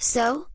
So,